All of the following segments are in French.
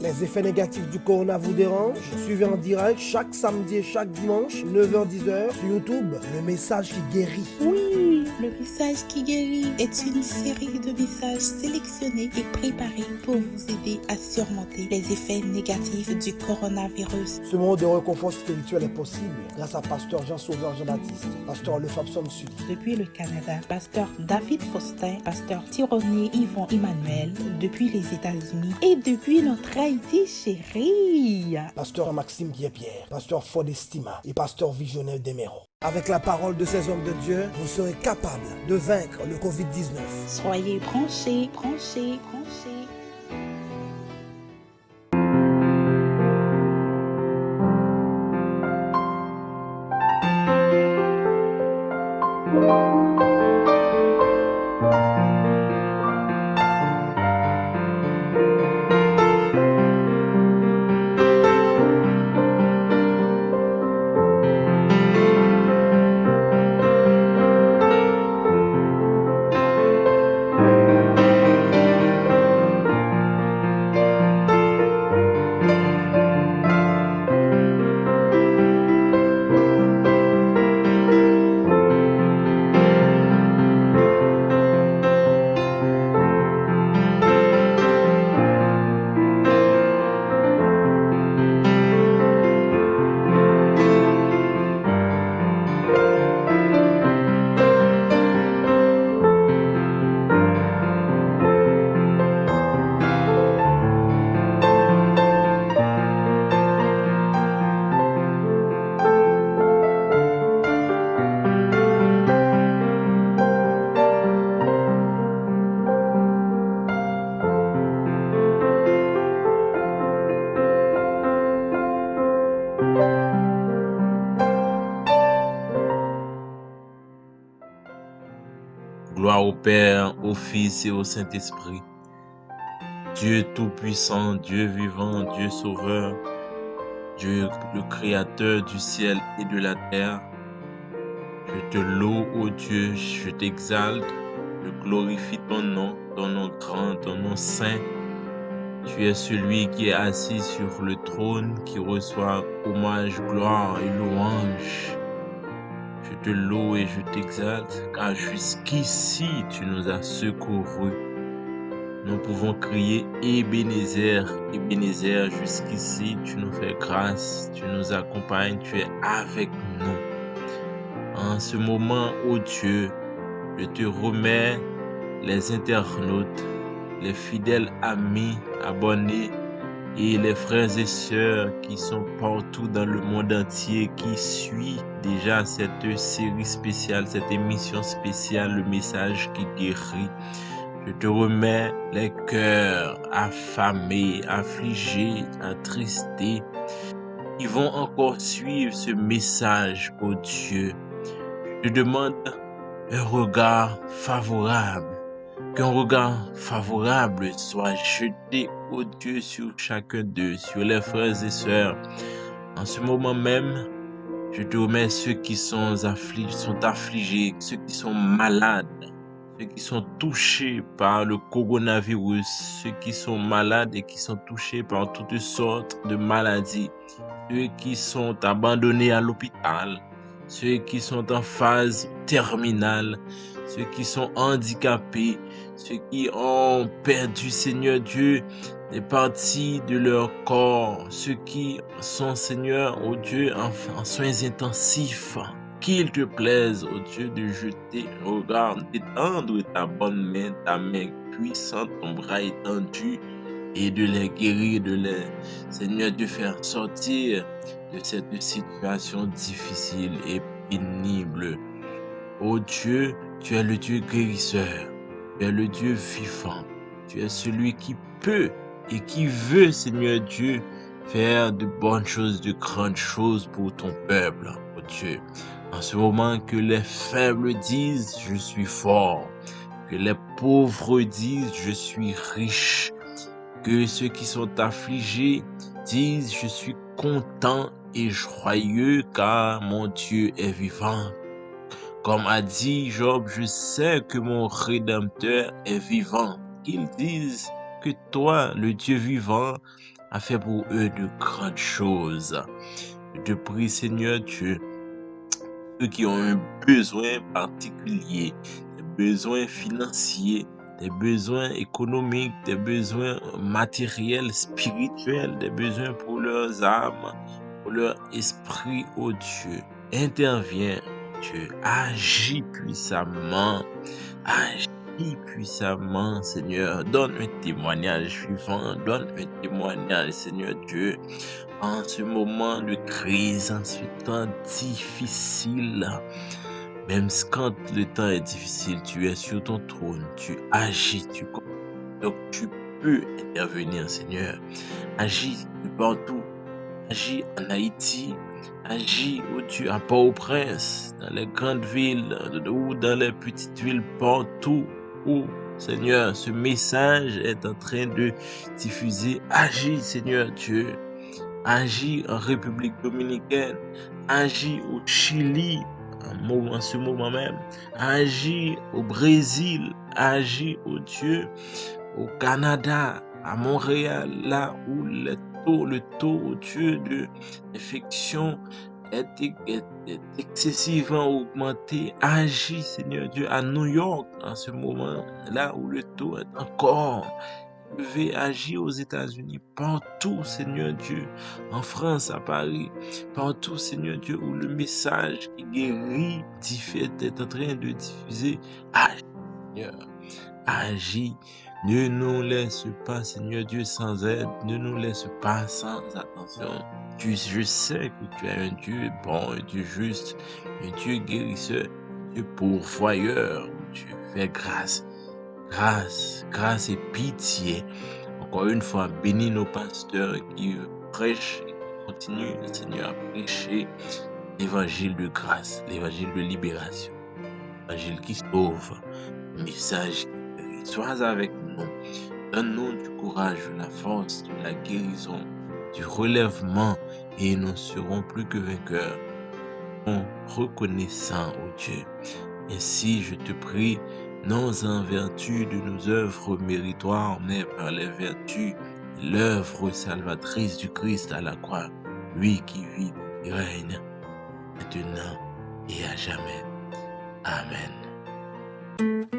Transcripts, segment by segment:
Les effets négatifs du corona vous dérangent? Suivez en direct chaque samedi et chaque dimanche, 9h-10h sur YouTube, le message qui guérit. Oui, le message qui guérit est une série de messages sélectionnés et préparés pour vous aider à surmonter les effets négatifs du coronavirus. Ce moment de réconfort spirituel est possible grâce à Pasteur Jean-Sauveur Jean-Baptiste, Pasteur Le Fabson Sud. Depuis le Canada, Pasteur David Faustin, Pasteur Tironi Yvon Emmanuel, depuis les États-Unis et depuis notre Haïti chérie. Pasteur Maxime Guépierre, Pasteur Fodestima et Pasteur Visionnaire Demero. Avec la parole de ces hommes de Dieu, vous serez capable de vaincre le Covid-19. Soyez branchés, branchés. Fils et au Saint-Esprit. Dieu Tout-Puissant, Dieu vivant, Dieu Sauveur, Dieu le Créateur du ciel et de la terre. Je te loue, ô Dieu, je t'exalte, je glorifie ton nom, ton nom grand, ton nom saint. Tu es celui qui est assis sur le trône, qui reçoit hommage, gloire et louange. Je te loue et je t'exalte, car jusqu'ici tu nous as secourus. Nous pouvons crier Ebenezer, Ebenezer, jusqu'ici tu nous fais grâce, tu nous accompagnes, tu es avec nous. En ce moment, ô Dieu, je te remets les internautes, les fidèles amis, abonnés et les frères et sœurs qui sont partout dans le monde entier, qui suivent déjà cette série spéciale, cette émission spéciale, le message qui guérit. Je te remets les cœurs affamés, affligés, attristés. Ils vont encore suivre ce message, ô Dieu. Je demande un regard favorable Qu'un regard favorable soit jeté, ô Dieu, sur chacun d'eux, sur les frères et sœurs. En ce moment même, je te remets ceux qui sont affligés, ceux qui sont malades, ceux qui sont touchés par le coronavirus, ceux qui sont malades et qui sont touchés par toutes sortes de maladies, ceux qui sont abandonnés à l'hôpital, ceux qui sont en phase terminale, ceux qui sont handicapés, ceux qui ont perdu, Seigneur Dieu, des parties de leur corps, ceux qui sont, Seigneur, au Dieu, en, soins intensifs. Qu'il te plaise, ô Dieu, de jeter un regard, d'étendre ta bonne main, ta main puissante, ton bras étendu, et de les guérir, de les, Seigneur, de faire sortir de cette situation difficile et pénible. Ô Dieu, tu es le Dieu guérisseur. Tu es le Dieu vivant. Tu es celui qui peut et qui veut, Seigneur Dieu, faire de bonnes choses, de grandes choses pour ton peuple, ô Dieu. En ce moment que les faibles disent, je suis fort. Que les pauvres disent, je suis riche. Que ceux qui sont affligés disent, je suis content et joyeux car mon Dieu est vivant. Comme a dit Job, je sais que mon Rédempteur est vivant. Qu'ils disent que toi, le Dieu vivant, a fait pour eux de grandes choses. Je prie, Seigneur Dieu, ceux qui ont un besoin particulier, des besoins financiers, des besoins économiques, des besoins matériels, spirituels, des besoins pour leurs âmes, pour leur esprit, oh Dieu. Interviens, Dieu. Agis puissamment. Agis puissamment, Seigneur. Donne un témoignage vivant. Donne un témoignage, Seigneur Dieu. En ce moment de crise, en ce temps difficile, même quand le temps est difficile, tu es sur ton trône, tu agis, tu donc tu peux intervenir, Seigneur. Agis partout. Agis en Haïti. Agis où tu à Port-au-Prince, dans les grandes villes ou dans les petites villes, partout où, Seigneur, ce message est en train de diffuser. Agis, Seigneur Dieu. Agis en République dominicaine. Agis au Chili, en ce moment même. Agis au Brésil. Agis, au Dieu, au Canada, à Montréal, là où le le taux, au Dieu, de l'infection est, excessivement augmenté. Agis, Seigneur Dieu, à New York, en ce moment, là où le taux est encore élevé. Agis aux États-Unis, partout, Seigneur Dieu, en France, à Paris, partout, Seigneur Dieu, où le message qui guérit est en train de diffuser. Agis, Seigneur. Agis ne nous laisse pas, Seigneur Dieu, sans aide. Ne nous laisse pas sans attention. Tu, je sais que tu es un Dieu bon, un Dieu juste, un Dieu guérisseur, un Dieu pourvoyeur. Tu fais grâce, grâce, grâce et pitié. Encore une fois, bénis nos pasteurs qui prêchent et continuent, Seigneur, à prêcher l'évangile de grâce, l'évangile de libération, l'évangile qui sauve, le message Sois avec nous. Donne-nous du courage, de la force, de la guérison, du relèvement et nous serons plus que vainqueurs. En reconnaissant, oh Dieu. Ainsi, je te prie, non en vertu de nos œuvres méritoires, mais par les vertus l'œuvre salvatrice du Christ à la croix, lui qui vit et règne maintenant et à jamais. Amen.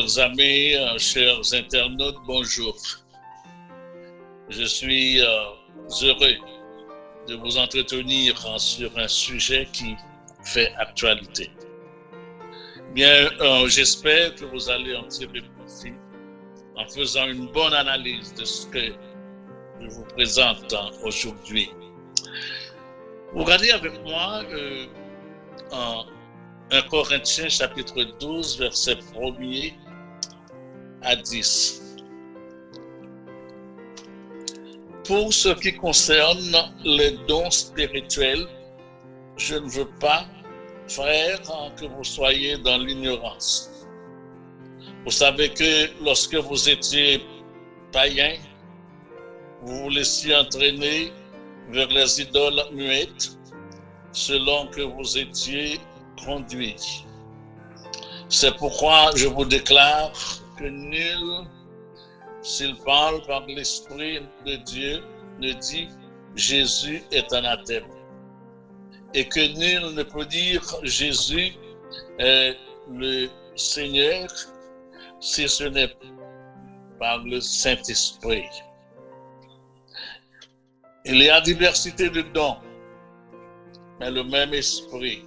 Chers amis, euh, chers internautes, bonjour. Je suis euh, heureux de vous entretenir sur un sujet qui fait actualité. Bien, euh, j'espère que vous allez en tirer profit en faisant une bonne analyse de ce que je vous présente aujourd'hui. Vous regardez avec moi en 1 Corinthiens chapitre 12, verset 1er à 10. Pour ce qui concerne les dons spirituels, je ne veux pas, frères, que vous soyez dans l'ignorance. Vous savez que lorsque vous étiez païen, vous vous laissiez entraîner vers les idoles muettes, selon que vous étiez conduit. C'est pourquoi je vous déclare que nul, s'il parle par l'Esprit de Dieu, ne dit Jésus est anathème. Et que nul ne peut dire Jésus est le Seigneur si ce n'est par le Saint-Esprit. Il y a diversité de dons, mais le même esprit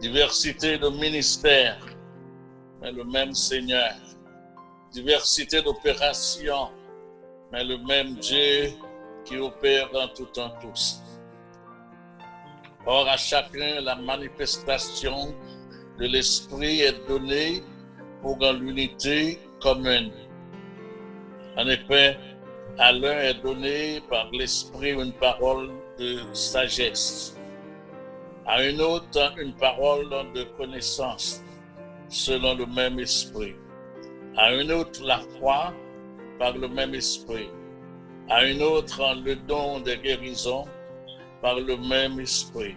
diversité de ministères, mais le même Seigneur, diversité d'opérations, mais le même Dieu qui opère en tout temps tous. Or, à chacun, la manifestation de l'Esprit est donnée pour l'unité commune. En effet, à l'un est donné par l'Esprit une parole de sagesse, à un autre une parole de connaissance selon le même Esprit, à un autre la foi par le même Esprit, à un autre le don de guérison par le même esprit.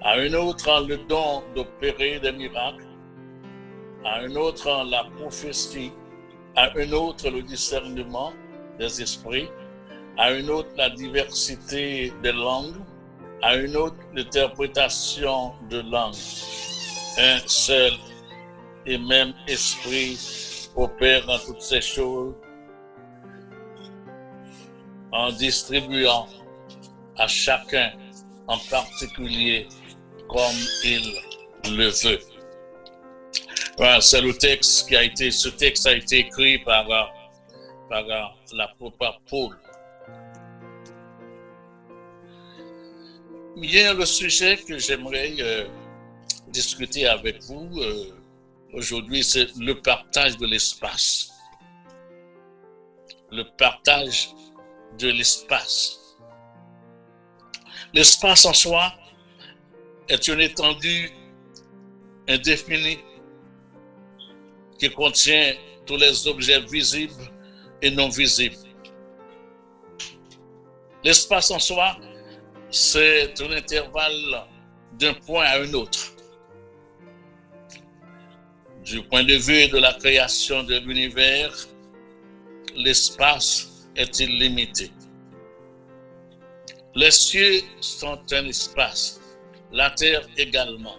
À un autre, le don d'opérer des miracles. À un autre, la prophétie. À un autre, le discernement des esprits. À un autre, la diversité des langues. À une autre, l'interprétation de langues. Un seul et même esprit opère dans toutes ces choses en distribuant à chacun en particulier comme il le veut. Voilà, c'est le texte qui a été, ce texte a été écrit par, par l'apôtre Paul. Il y a le sujet que j'aimerais euh, discuter avec vous euh, aujourd'hui, c'est le partage de l'espace. Le partage de l'espace. L'espace en soi est une étendue indéfinie qui contient tous les objets visibles et non visibles. L'espace en soi, c'est un intervalle d'un point à un autre. Du point de vue de la création de l'univers, l'espace est illimité. Les cieux sont un espace, la terre également.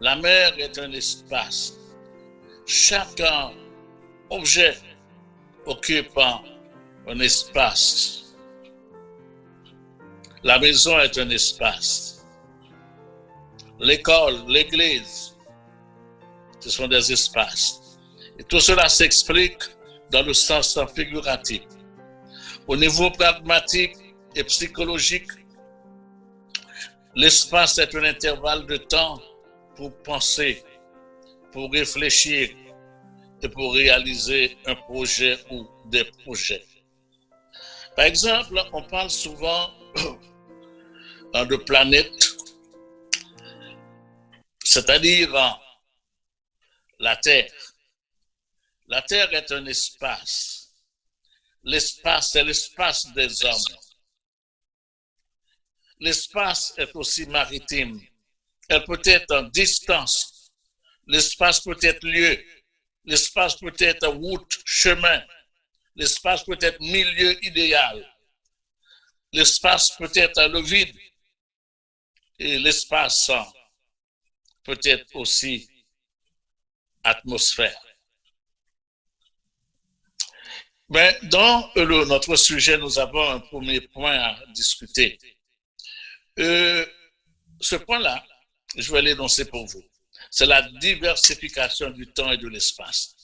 La mer est un espace. Chaque objet occupe un espace. La maison est un espace. L'école, l'église, ce sont des espaces. Et tout cela s'explique dans le sens figuratif. Au niveau pragmatique, et psychologique. L'espace est un intervalle de temps pour penser, pour réfléchir et pour réaliser un projet ou des projets. Par exemple, on parle souvent de planète, c'est-à-dire la Terre. La Terre est un espace. L'espace, c'est l'espace des hommes. L'espace est aussi maritime. Elle peut être en distance. L'espace peut être lieu. L'espace peut être route, chemin. L'espace peut être milieu idéal. L'espace peut être le vide. Et l'espace peut être aussi atmosphère. Mais dans notre sujet, nous avons un premier point à discuter. Euh, ce point-là, je vais l'énoncer pour vous. C'est la diversification du temps et de l'espace.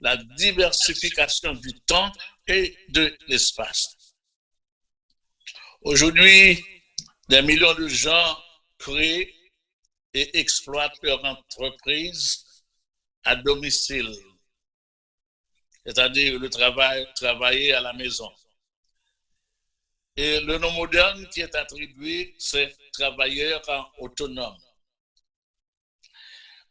La diversification du temps et de l'espace. Aujourd'hui, des millions de gens créent et exploitent leur entreprise à domicile, c'est-à-dire le travail, à la maison. Et le nom moderne qui est attribué, c'est travailleurs autonomes.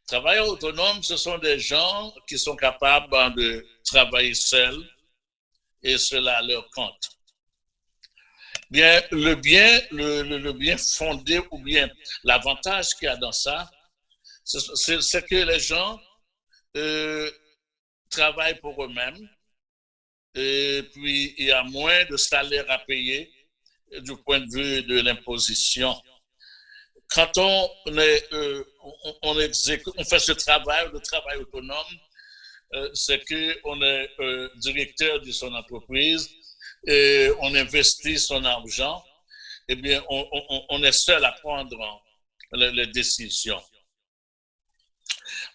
Travailleurs autonomes, ce sont des gens qui sont capables de travailler seuls et cela leur compte. Bien, le bien, le, bien fondé ou bien l'avantage qu'il y a dans ça, c'est que les gens euh, travaillent pour eux-mêmes, et puis il y a moins de salaire à payer du point de vue de l'imposition. Quand on, est, euh, fait ce travail, le travail autonome, euh, c'est qu'on est euh, directeur de son entreprise et on investit son argent, eh bien, on, est seul à prendre les, décisions.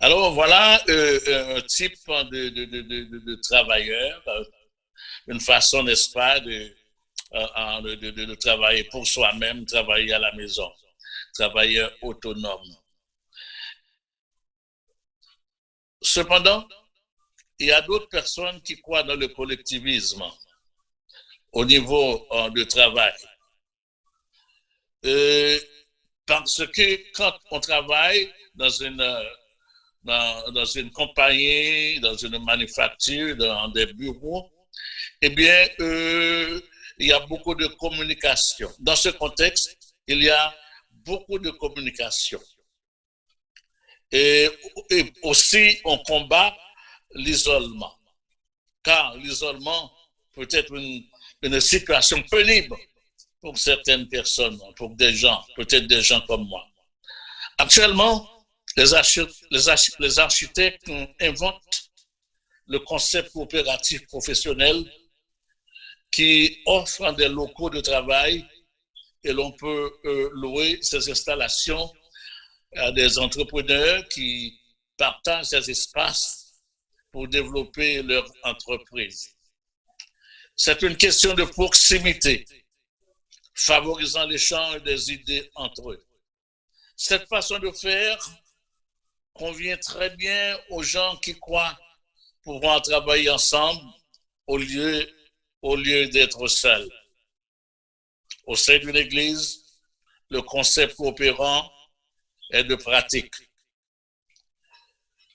Alors voilà un type de, travailleur, une façon, n'est-ce pas, de, travailler pour soi-même, travailler à la maison, travailler autonome. Cependant, il y a d'autres personnes qui croient dans le collectivisme au niveau de travail. parce que quand on travaille dans une dans, une compagnie, dans une manufacture, dans des bureaux, eh bien, euh, il y a beaucoup de communication. Dans ce contexte, il y a beaucoup de communication. Et, aussi, on combat l'isolement. Car l'isolement peut être une, une situation pénible pour certaines personnes, pour des gens, peut-être des gens comme moi. Actuellement, les, architectes, inventent le concept coopératif professionnel qui offre des locaux de travail et l'on peut euh, louer ces installations à des entrepreneurs qui partagent ces espaces pour développer leur entreprise. C'est une question de proximité, favorisant l'échange des idées entre eux. Cette façon de faire convient très bien aux gens qui croient pouvoir travailler ensemble au lieu, au lieu d'être seuls. Au sein d'une église, le concept coopérant est de pratique.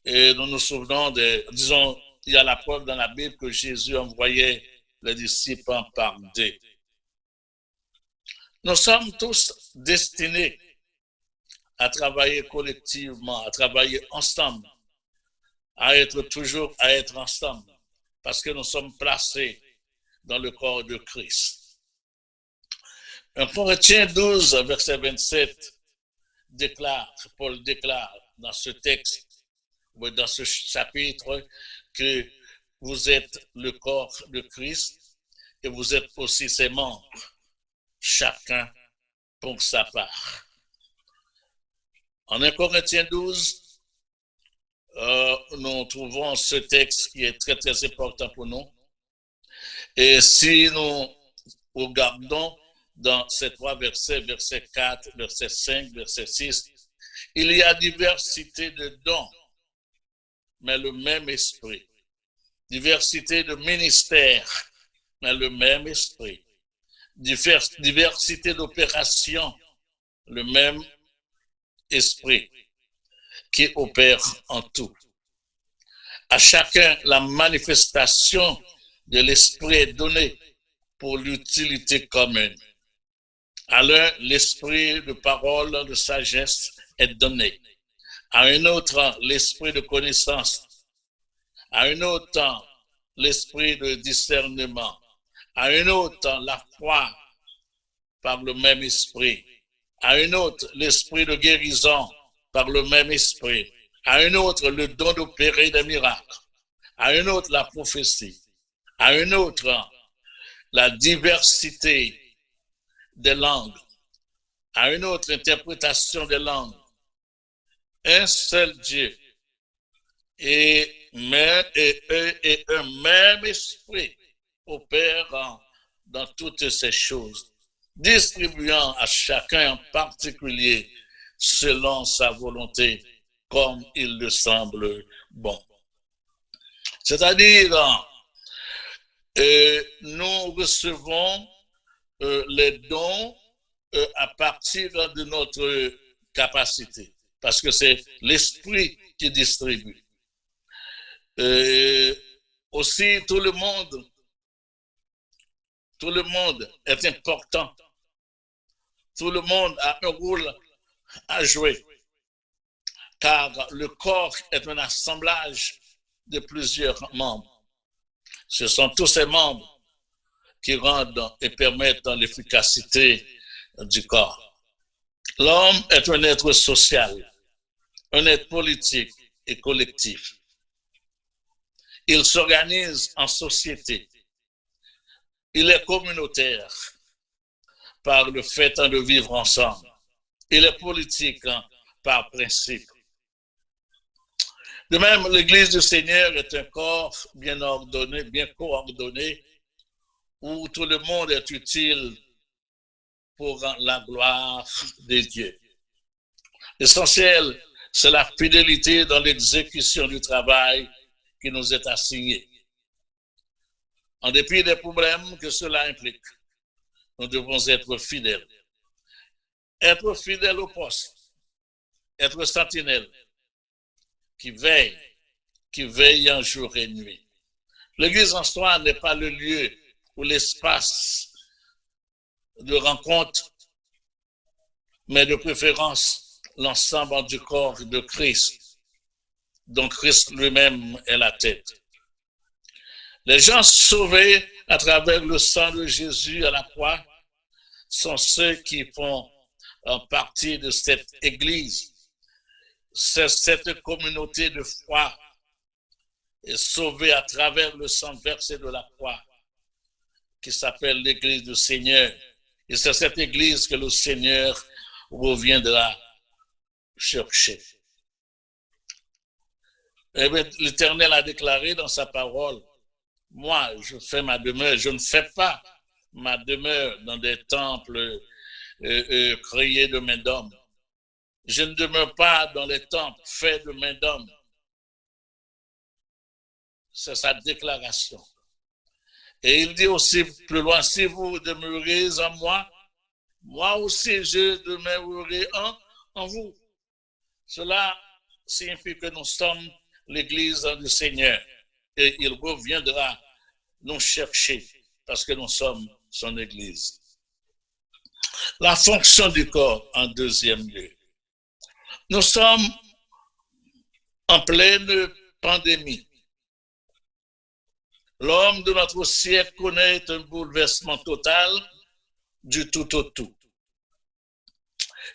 Et nous nous souvenons de, disons, il y a la preuve dans la Bible que Jésus envoyait les disciples par deux. Nous sommes tous destinés à travailler collectivement, à travailler ensemble, à être toujours, à être ensemble, parce que nous sommes placés dans le corps de Christ. Un Corinthiens 12, verset 27, déclare, Paul déclare dans ce texte, dans ce chapitre, que vous êtes le corps de Christ et vous êtes aussi ses membres, chacun pour sa part. En 1 Corinthiens 12, euh, nous trouvons ce texte qui est très, très important pour nous. Et si nous regardons dans ces trois versets, verset 4, verset 5, verset 6, il y a diversité de dons, mais le même esprit. Diversité de ministères, mais le même esprit. Diversité d'opérations, le même esprit qui opère en tout. À chacun, la manifestation de l'esprit est donnée pour l'utilité commune. À l'un, l'esprit de parole, de sagesse est donné. À un autre, l'esprit de connaissance. À un autre, l'esprit de discernement. À un autre, la foi par le même esprit à un autre l'esprit de guérison par le même esprit, à un autre le don d'opérer des miracles, à un autre la prophétie, à un autre la diversité des langues, à une autre interprétation des langues. Un seul Dieu et, et un même esprit opère dans toutes ces choses distribuant à chacun en particulier selon sa volonté, comme il le semble bon. C'est-à-dire, euh, nous recevons euh, les dons euh, à partir de notre capacité, parce que c'est l'esprit qui distribue. aussi, tout le monde, tout le monde est important tout le monde a un rôle à jouer, car le corps est un assemblage de plusieurs membres. Ce sont tous ces membres qui rendent et permettent l'efficacité du corps. L'homme est un être social, un être politique et collectif. Il s'organise en société. Il est communautaire par le fait de vivre ensemble. Il est politique hein, par principe. De même, l'Église du Seigneur est un corps bien ordonné, bien coordonné, où tout le monde est utile pour la gloire de Dieu. L'essentiel, c'est la fidélité dans l'exécution du travail qui nous est assigné. En dépit des problèmes que cela implique, nous devons être fidèles. Être fidèles au poste, être sentinelle, qui veille, qui veille en jour et nuit. L'église en soi n'est pas le lieu ou l'espace de rencontre, mais de préférence l'ensemble du corps de Christ, dont Christ lui-même est la tête. Les gens sauvés à travers le sang de Jésus à la croix sont ceux qui font partie de cette Église. C'est cette communauté de foi sauvée à travers le sang versé de la croix qui s'appelle l'Église du Seigneur. Et c'est cette Église que le Seigneur reviendra chercher. Eh L'Éternel a déclaré dans sa parole, moi, je fais ma demeure, je ne fais pas ma demeure dans des temples euh, euh, créés de main d'homme. Je ne demeure pas dans les temples faits de main d'homme. C'est sa déclaration. Et il dit aussi plus loin, si vous demeurez en moi, moi aussi je demeurerai en, en vous. Cela signifie que nous sommes l'Église du Seigneur et il reviendra nous chercher parce que nous sommes son Église. La fonction du corps en deuxième lieu. Nous sommes en pleine pandémie. L'homme de notre siècle connaît un bouleversement total du tout au tout.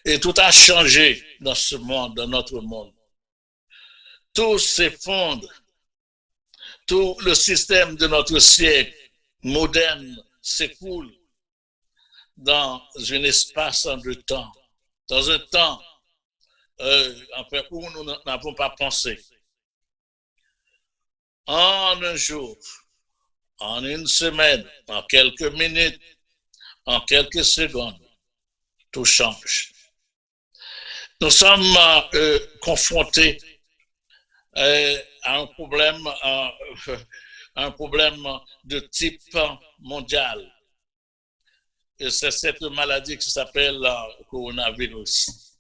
Et tout a changé dans ce monde, dans notre monde. Tout s'effondre. Tout le système de notre siècle moderne s'écoule dans un espace en deux temps, dans un temps euh, où nous n'avons pas pensé. En un jour, en une semaine, en quelques minutes, en quelques secondes, tout change. Nous sommes euh, confrontés un problème, euh, un problème de type mondial. Et c'est cette maladie qui s'appelle le coronavirus.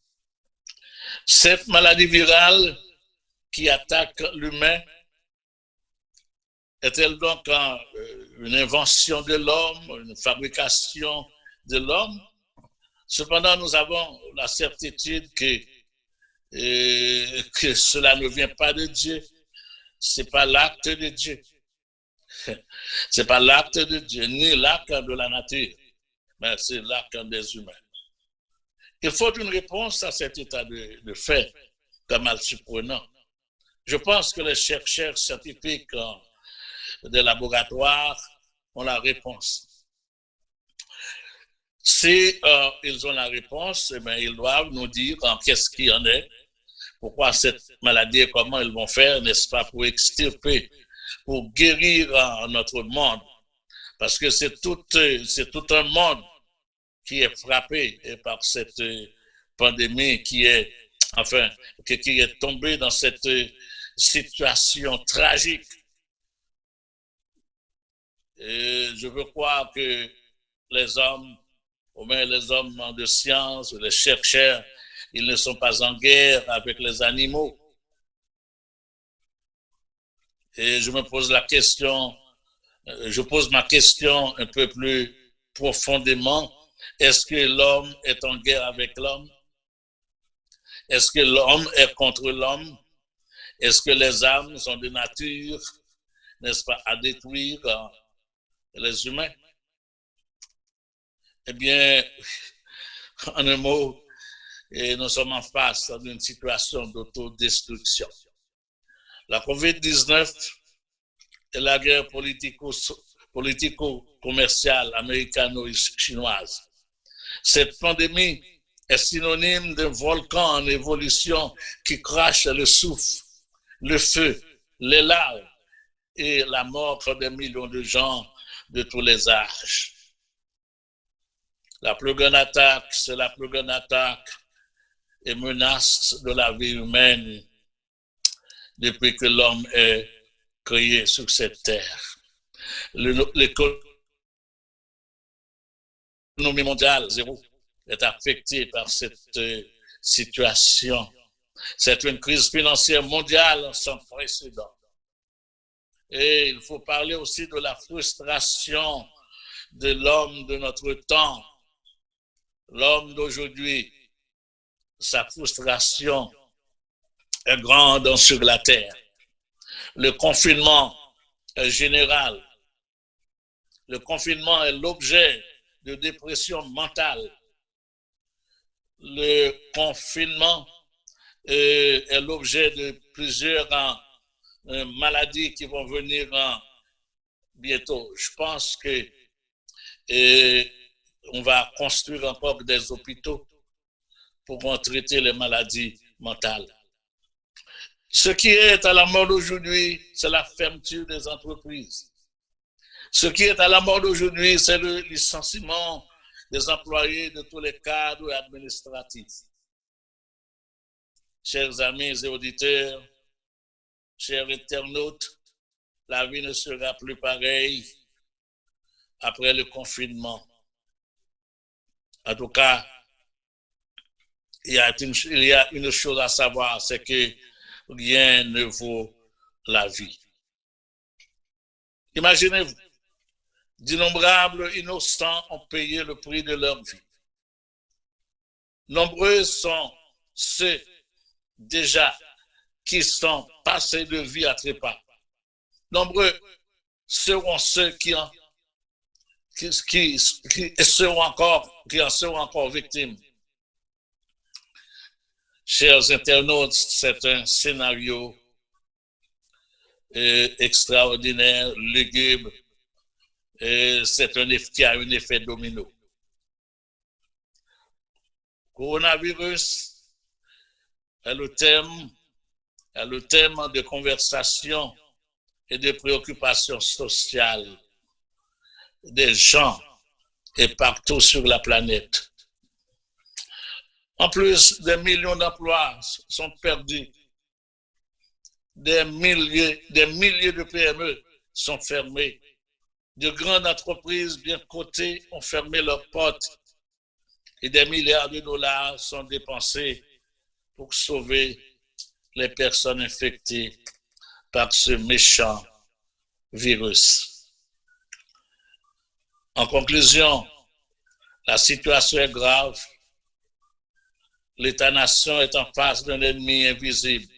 Cette maladie virale qui attaque l'humain est-elle donc euh, une invention de l'homme, une fabrication de l'homme? Cependant, nous avons la certitude que, euh, que cela ne vient pas de Dieu. Ce n'est pas l'acte de Dieu. Ce n'est pas l'acte de Dieu, ni l'acte de la nature, mais c'est l'acte des humains. Il faut une réponse à cet état de, de fait, comme mal surprenant. Je pense que les chercheurs scientifiques des laboratoires ont la réponse. Si euh, ils ont la réponse, eh ils doivent nous dire qu'est-ce qu'il y en est, pourquoi cette maladie et comment ils vont faire, n'est-ce pas, pour extirper, pour guérir notre monde. Parce que c'est tout, c'est tout un monde qui est frappé par cette pandémie, qui est, enfin, qui est tombé dans cette situation tragique je veux croire que les hommes, au moins les hommes de science, les chercheurs, ils ne sont pas en guerre avec les animaux. Et je me pose la question, euh, je pose ma question un peu plus profondément. Est-ce que l'homme est en guerre avec l'homme? Est-ce que l'homme est contre l'homme? Est-ce que les âmes sont de nature, n'est-ce pas, à détruire les humains? Eh bien, en un mot, nous sommes en face d'une situation d'autodestruction. La COVID-19 et la guerre politico-commerciale américano-chinoise. Cette pandémie est synonyme d'un volcan en évolution qui crache le souffle, le feu, les larves et la mort des millions de gens de tous les âges. La plus grande attaque, c'est la plus grande attaque et menace de la vie humaine depuis que l'homme est créé sur cette terre. L'économie mondiale, zéro, est affectée par cette euh, situation. C'est une crise financière mondiale sans précédent. Et il faut parler aussi de la frustration de l'homme de notre temps. L'homme d'aujourd'hui, sa frustration est grande sur la terre. Le confinement est général. Le confinement est l'objet de dépression mentale. Le confinement est l'objet de plusieurs euh, maladies qui vont venir bientôt. Je pense que on va construire encore des hôpitaux pour traiter les maladies mentales. Ce qui est à la mode aujourd'hui, c'est la fermeture des entreprises. Ce qui est à la mode aujourd'hui, c'est le licenciement des employés de tous les cadres administratifs. Chers amis et auditeurs, chers internautes, la vie ne sera plus pareille après le confinement. En tout cas, il y a une, chose à savoir, c'est que rien ne vaut la vie. Imaginez-vous, d'innombrables innocents ont payé le prix de leur vie. Nombreux sont ceux déjà qui sont passés de vie à trépas. Nombreux seront ceux qui en, qui, en seront encore victimes. Chers internautes, c'est un scénario euh, extraordinaire, lugubre, et c'est un effet qui a un effet domino. Coronavirus est le thème, est le thème de conversation et de préoccupation sociale des gens et partout sur la planète. En plus, des millions d'emplois sont perdus. Des milliers, de PME sont fermés. De grandes entreprises bien cotées ont fermé leurs portes et des milliards de dollars sont dépensés pour sauver les personnes infectées par ce méchant virus. En conclusion, la situation est grave l'État-nation est en face d'un ennemi invisible.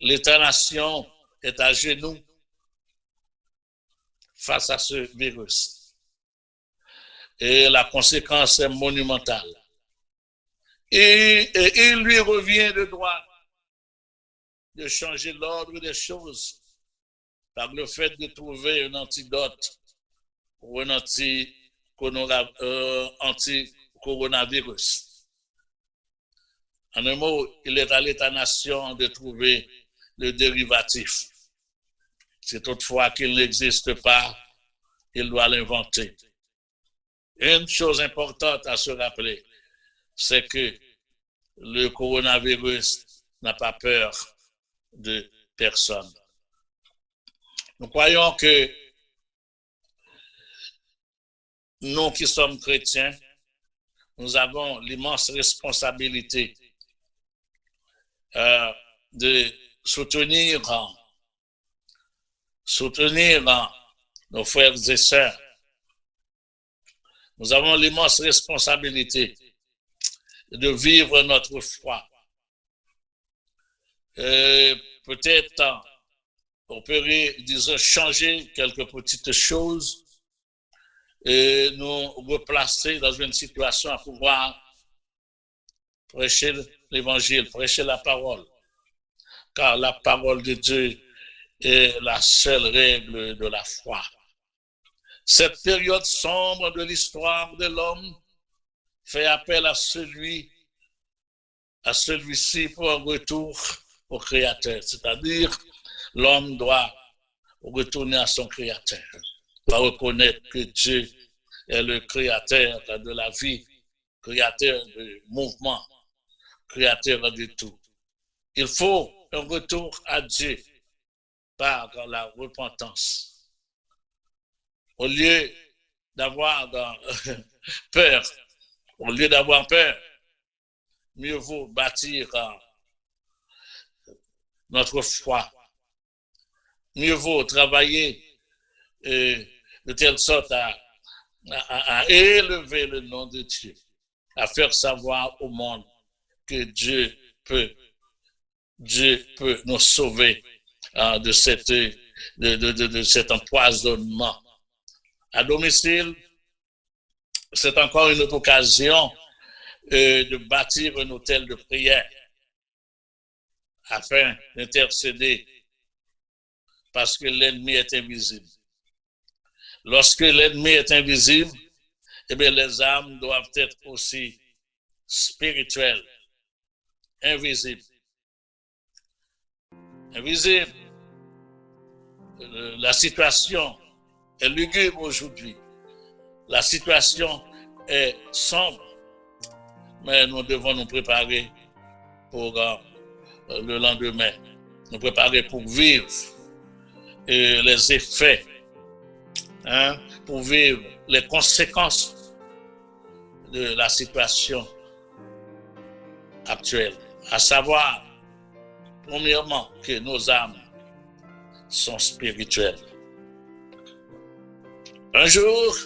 L'État-nation est à genoux face à ce virus. Et la conséquence est monumentale. Et, il lui revient de droit de changer l'ordre des choses par le fait de trouver un antidote ou un euh, anti coronavirus. En un mot, il est à l'État-nation de trouver le dérivatif. Si toutefois qu'il n'existe pas, il doit l'inventer. Une chose importante à se rappeler, c'est que le coronavirus n'a pas peur de personne. Nous croyons que nous qui sommes chrétiens, nous avons l'immense responsabilité euh, de soutenir, soutenir nos frères et sœurs. Nous avons l'immense responsabilité de vivre notre foi. Peut-être on peut, disons, changer quelques petites choses et nous replacer dans une situation à pouvoir prêcher l'évangile, prêcher la parole. Car la parole de Dieu est la seule règle de la foi. Cette période sombre de l'histoire de l'homme fait appel à celui, à celui-ci pour un retour au Créateur. C'est-à-dire, l'homme doit retourner à son Créateur, va reconnaître que Dieu est le Créateur de la vie, Créateur du mouvement, Créateur de tout. Il faut un retour à Dieu par la repentance. Au lieu d'avoir peur, au lieu d'avoir peur, mieux vaut bâtir notre foi. Mieux vaut travailler de telle sorte à, élever le nom de Dieu, à faire savoir au monde que Dieu peut, Dieu peut nous sauver euh, de, cette, de, de, de, cet empoisonnement. À domicile, c'est encore une autre occasion euh, de bâtir un hôtel de prière afin d'intercéder parce que l'ennemi est invisible. Lorsque l'ennemi est invisible, eh bien, les âmes doivent être aussi spirituelles, invisibles. Invisibles. La situation est lugubre aujourd'hui. La situation est sombre. Mais nous devons nous préparer pour euh, le lendemain. Nous préparer pour vivre les effets, hein, pour vivre les conséquences de la situation actuelle. À savoir, premièrement, que nos âmes sont spirituelles. Un jour,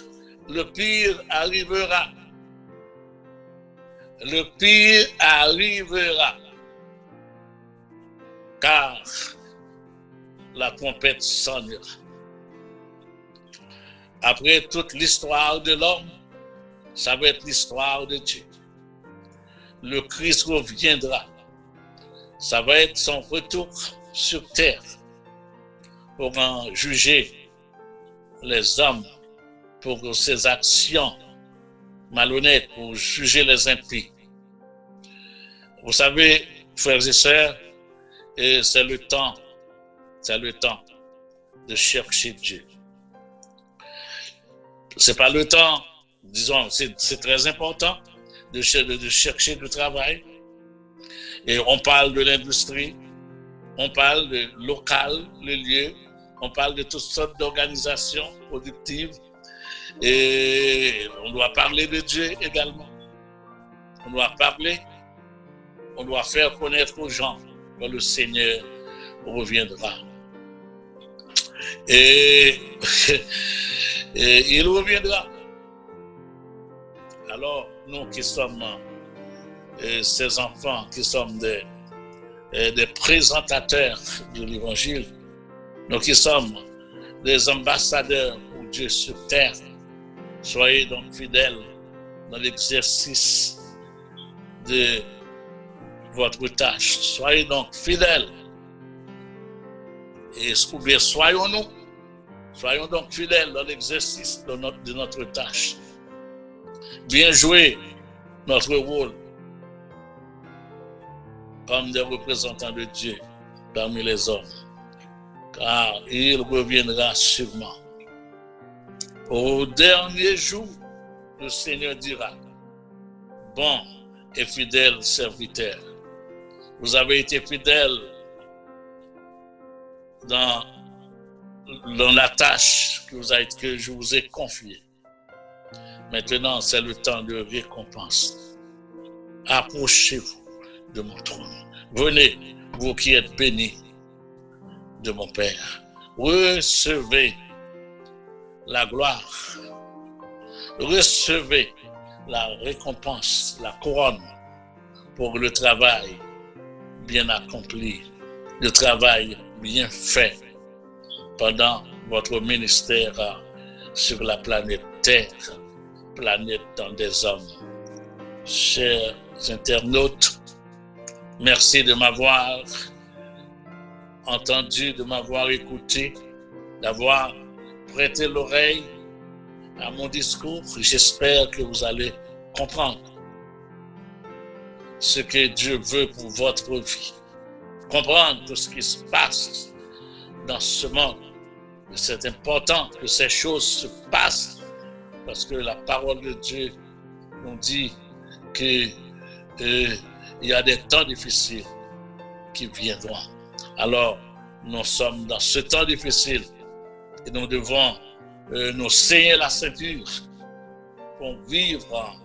le pire arrivera. Le pire arrivera. Car la trompette sonnera. Après toute l'histoire de l'homme, ça va être l'histoire de Dieu. Le Christ reviendra. Ça va être son retour sur terre pour en juger les hommes pour ses actions malhonnêtes, pour juger les impies. Vous savez, frères et sœurs, c'est le temps c'est le temps de chercher Dieu. C'est pas le temps, disons, c'est très important de, de chercher du travail. Et on parle de l'industrie, on parle de local, le lieu, on parle de toutes sortes d'organisations productives. Et on doit parler de Dieu également. On doit parler, on doit faire connaître aux gens que le Seigneur reviendra. Et, il reviendra. Alors, nous qui sommes euh, ces enfants, qui sommes des, euh, des présentateurs de l'Évangile, nous qui sommes des ambassadeurs pour Dieu sur terre, soyez donc fidèles dans l'exercice de votre tâche. Soyez donc fidèles et soyons-nous, soyons donc fidèles dans l'exercice de notre, de notre tâche. Bien jouer notre rôle comme des représentants de Dieu parmi les hommes, car il reviendra sûrement. Au dernier jour, le Seigneur dira, bon et fidèle serviteur, vous avez été fidèle dans, la tâche que, vous que je vous ai confiée. Maintenant, c'est le temps de récompense. Approchez-vous de mon trône. Venez, vous qui êtes bénis de mon Père. Recevez la gloire. Recevez la récompense, la couronne pour le travail bien accompli, le travail bien fait pendant votre ministère sur la planète Terre, planète dans des hommes. Chers internautes, merci de m'avoir entendu, de m'avoir écouté, d'avoir prêté l'oreille à mon discours. J'espère que vous allez comprendre ce que Dieu veut pour votre vie comprendre tout ce qui se passe dans ce monde c'est important que ces choses se passent parce que la parole de Dieu nous dit qu'il euh, y a des temps difficiles qui viendront. Alors, nous sommes dans ce temps difficile et nous devons euh, nous saigner la ceinture pour vivre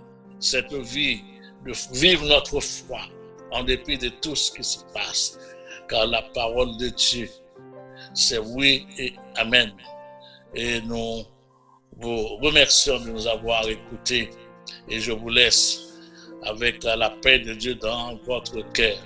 cette vie, de vivre notre foi en dépit de tout ce qui se passe. La parole de Dieu, c'est oui et amen. Et nous vous remercions de nous avoir écoutés et je vous laisse avec la paix de Dieu dans votre cœur.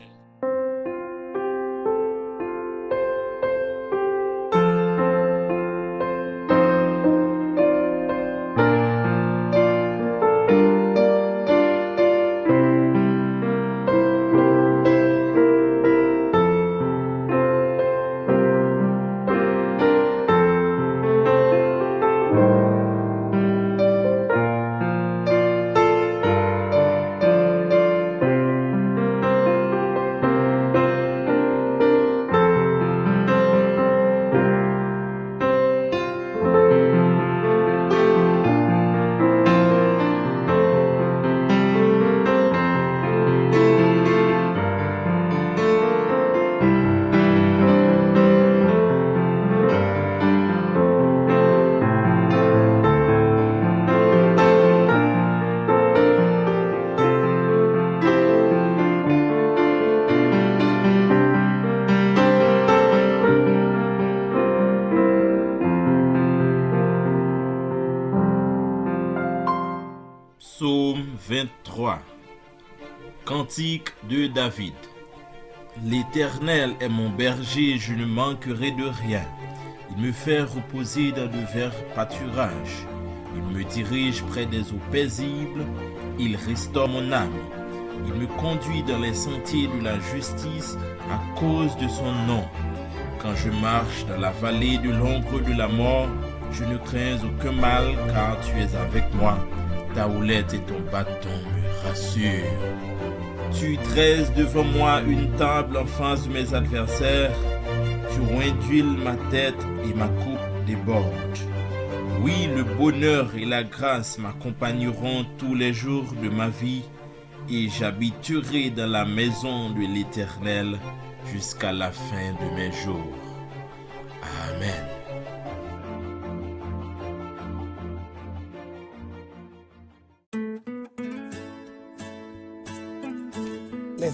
De David L'Éternel est mon berger, je ne manquerai de rien. Il me fait reposer dans de verts pâturages. Il me dirige près des eaux paisibles. Il restaure mon âme. Il me conduit dans les sentiers de la justice à cause de son nom. Quand je marche dans la vallée de l'ombre de la mort, je ne crains aucun mal car tu es avec moi ta houlette et ton bâton me rassurent. Tu dresses devant moi une table en face de mes adversaires. Tu induiles ma tête et ma coupe déborde. Oui, le bonheur et la grâce m'accompagneront tous les jours de ma vie et j'habiterai dans la maison de l'Éternel jusqu'à la fin de mes jours. Amen.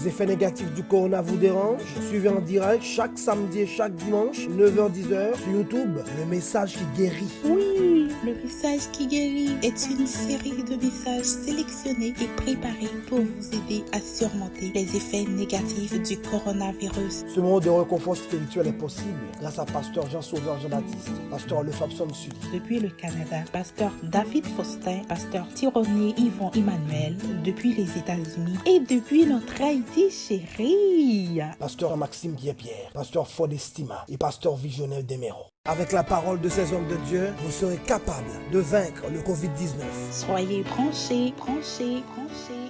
Les effets négatifs du corona vous dérangent? Suivez en direct chaque samedi et chaque dimanche, 9h-10h sur YouTube, le message qui guérit. Oui, le message qui guérit est une série de messages sélectionnés et préparés pour vous aider à surmonter les effets négatifs du coronavirus. Ce moment de réconfort spirituel est possible grâce à Pasteur Jean-Sauveur Jean-Baptiste, Pasteur Le Fabson Sud. Depuis le Canada, Pasteur David Faustin, Pasteur Tironier Yvon Emmanuel, depuis les États-Unis et depuis notre Haïti chérie. Pasteur Maxime Guépierre, Pasteur Fodestima et Pasteur Visionnaire Desméros. Avec la parole de ces hommes de Dieu, vous serez capable de vaincre le Covid-19. Soyez branchés, branchés, branchés.